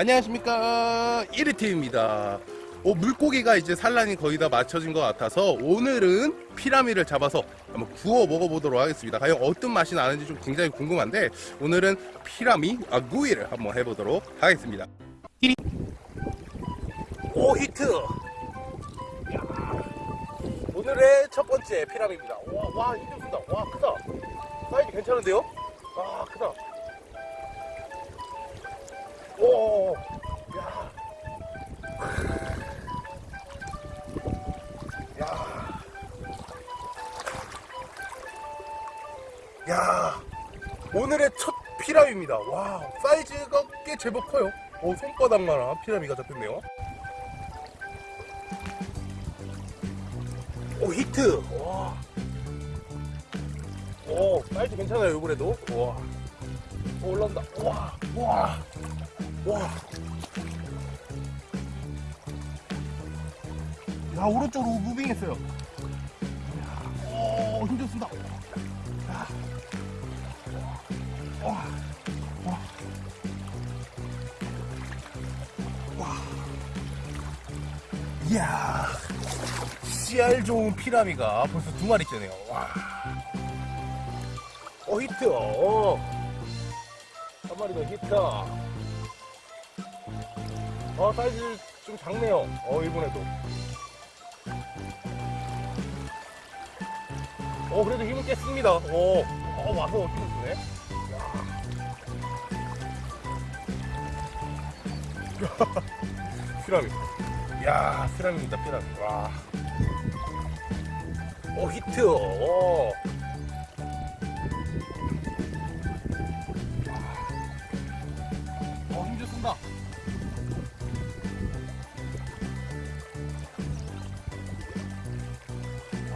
안녕하십니까. 1위팀입니다. 어, 물고기가 이제 산란이 거의 다 마쳐진 것 같아서 오늘은 피라미를 잡아서 한번 구워 먹어보도록 하겠습니다. 과연 어떤 맛이 나는지 좀 굉장히 궁금한데 오늘은 피라미 아, 구이를 한번 해보도록 하겠습니다. 오 히트! 야, 오늘의 첫 번째 피라미입니다. 와, 와 힘좀 쓴다? 와 크다. 사이즈 괜찮은데요? 와 크다 오, 야, 야, 야, 오늘의 첫 피라미입니다. 와, 사이즈가 꽤 제법 커요. 오, 손바닥만한 피라미가 잡혔네요. 오, 히트. 와, 오, 사이즈 괜찮아요, 이번에도. 와, 오, 올라온다. 와, 와. 와. 야, 오른쪽으로 무빙했어요. 야, 오, 힘줬습니다. 야. 와. 와. 와. 이야. 씨알 좋은 피라미가 벌써 두 마리 째네요. 와. 어, 히트. 어. 한 마리 더 히트. 어, 사이즈 좀 작네요. 어, 일본에도. 어, 그래도 힘을 깼습니다. 어, 어 와서 힘을 주네. 야. 피라미. 야, 피라미입니다, 피라미. 와. 어, 히트. 어.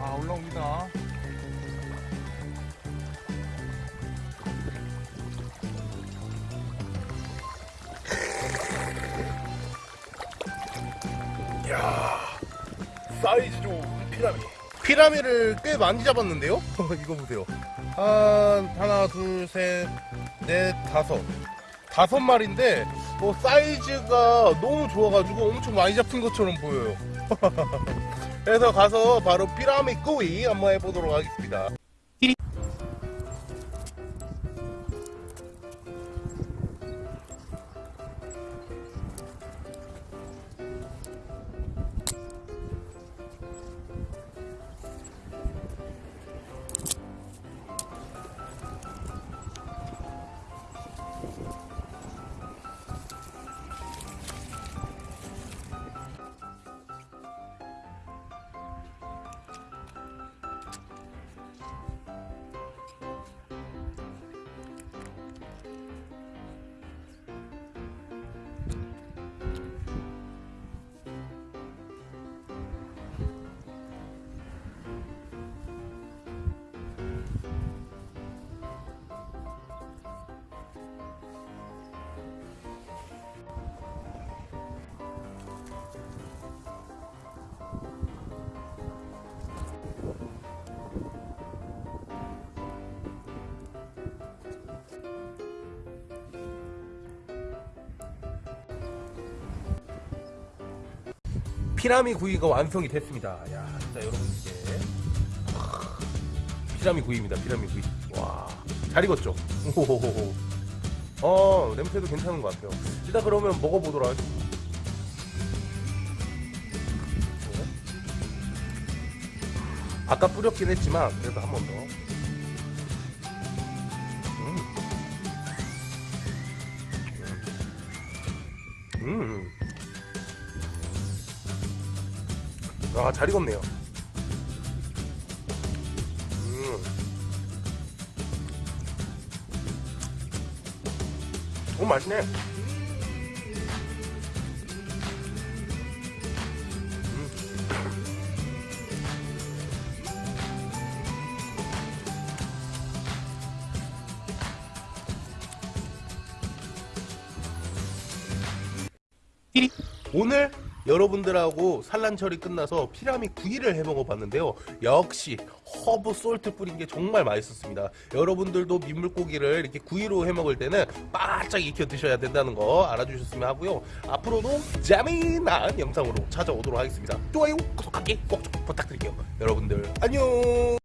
아 올라옵니다. 이야 사이즈 좋은 피라미. 피라미를 꽤 많이 잡았는데요? 이거 보세요. 한 하나 둘셋넷 다섯. 다섯 마리인데 뭐 사이즈가 너무 좋아가지고 엄청 많이 잡힌 것처럼 보여요 그래서 가서 바로 피라미 구이 한번 해보도록 하겠습니다. 피라미 구이가 완성이 됐습니다. 야, 진짜 여러분 이게 피라미 구이입니다. 피라미 구이. 와, 잘 익었죠? 오호호호. 어, 냄새도 괜찮은 것 같아요. 일단 그러면 먹어보도록 하겠습니다. 네. 아까 뿌렸긴 했지만 그래도 한 번 더. 아, 잘 익었네요. 음. 오, 맛있네. 음. 오늘 여러분들하고 산란철이 끝나서 피라미 구이를 해 먹어봤는데요. 역시 허브 솔트 뿌린 게 정말 맛있었습니다. 여러분들도 민물고기를 이렇게 구이로 해 먹을 때는 바짝 익혀 드셔야 된다는 거 알아주셨으면 하고요. 앞으로도 재미난 영상으로 찾아오도록 하겠습니다. 좋아요, 구독하기 꼭좀 부탁드릴게요. 여러분들 안녕.